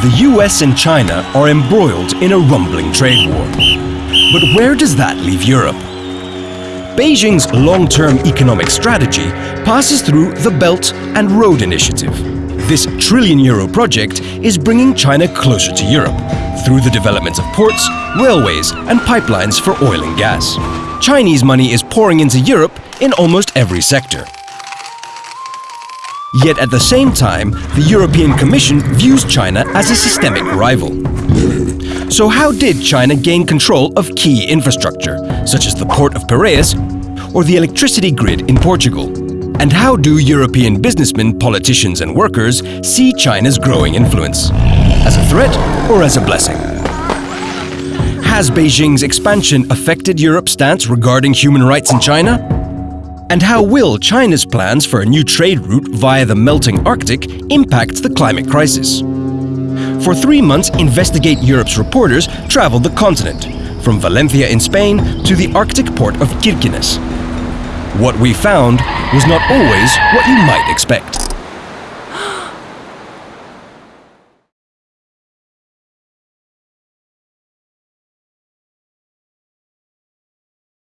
The US and China are embroiled in a rumbling trade war. But where does that leave Europe? Beijing's long-term economic strategy passes through the Belt and Road Initiative. This trillion euro project is bringing China closer to Europe through the development of ports, railways and pipelines for oil and gas. Chinese money is pouring into Europe in almost every sector. Yet at the same time, the European Commission views China as a systemic rival. So how did China gain control of key infrastructure, such as the port of Piraeus or the electricity grid in Portugal? And how do European businessmen, politicians and workers see China's growing influence? As a threat or as a blessing? Has Beijing's expansion affected Europe's stance regarding human rights in China? And how will China's plans for a new trade route via the melting Arctic impact the climate crisis? For three months, Investigate Europe's reporters traveled the continent, from Valencia in Spain to the Arctic port of Kirkenes. What we found was not always what you might expect.